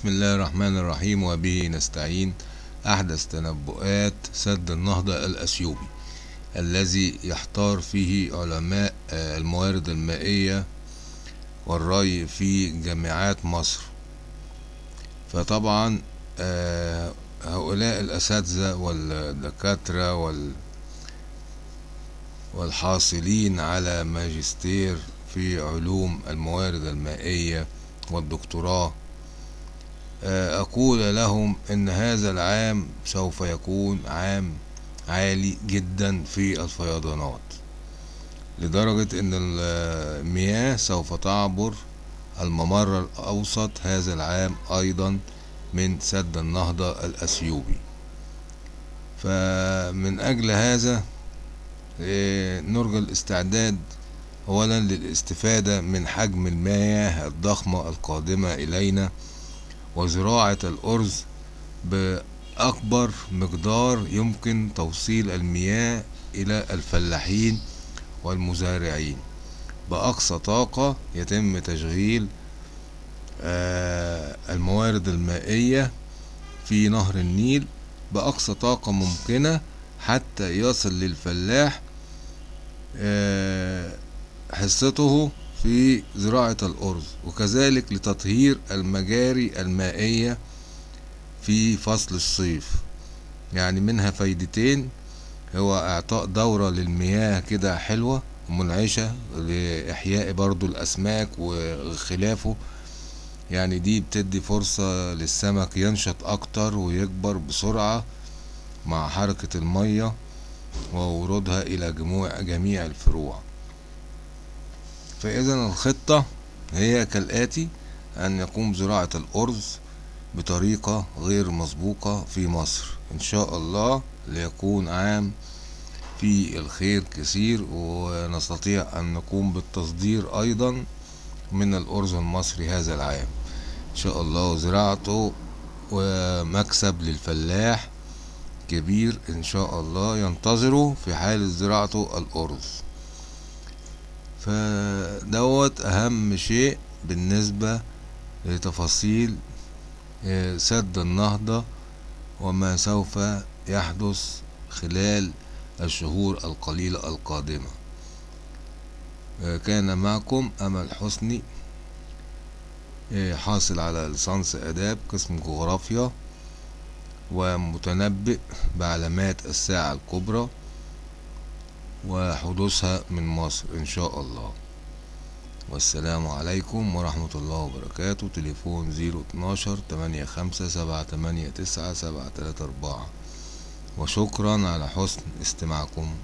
بسم الله الرحمن الرحيم وبه نستعين. أحدث تنبؤات سد النهضة الأثيوبي الذي يحتار فيه علماء الموارد المائية والري في جامعات مصر. فطبعا هؤلاء الأساتذة والدكاترة وال والحاصلين على ماجستير في علوم الموارد المائية والدكتوراه أقول لهم إن هذا العام سوف يكون عام عالي جدا في الفيضانات لدرجة إن المياه سوف تعبر الممر الأوسط هذا العام أيضا من سد النهضة الأثيوبي. فمن أجل هذا نرجى الاستعداد أولا للاستفادة من حجم المياه الضخمة القادمة إلينا وزراعة الأرز بأكبر مقدار يمكن توصيل المياه إلى الفلاحين والمزارعين. بأقصى طاقة يتم تشغيل الموارد المائية في نهر النيل بأقصى طاقة ممكنة حتى يصل للفلاح حصته في زراعة الأرز وكذلك لتطهير المجاري المائية في فصل الصيف. يعني منها فايدتين هو إعطاء دورة للمياه كده حلوة ومنعشة لإحياء برضو الأسماك وخلافه. يعني دي بتدي فرصة للسمك ينشط أكتر ويكبر بسرعة مع حركة المية وورودها إلى جميع الفروع. فإذا الخطة هي كالآتي أن يقوم زراعة الأرز بطريقة غير مسبوقة في مصر. إن شاء الله ليكون عام فيه الخير كثير ونستطيع أن نقوم بالتصدير أيضا من الأرز المصري هذا العام. إن شاء الله زراعته ومكسب للفلاح كبير إن شاء الله ينتظره في حال زراعته الأرز. فدوت أهم شيء بالنسبة لتفاصيل سد النهضة وما سوف يحدث خلال الشهور القليلة القادمة. كان معكم أمل حسني حاصل على ليسانس آداب قسم جغرافيا ومتنبئ بعلامات الساعة الكبرى. وحدوثها من مصر إن شاء الله. والسلام عليكم ورحمة الله وبركاته. تليفون زيرو اتناشر تمانية خمسة سبعة تمانية تسعة سبعة تلاتة أربعة. وشكرا على حسن استماعكم.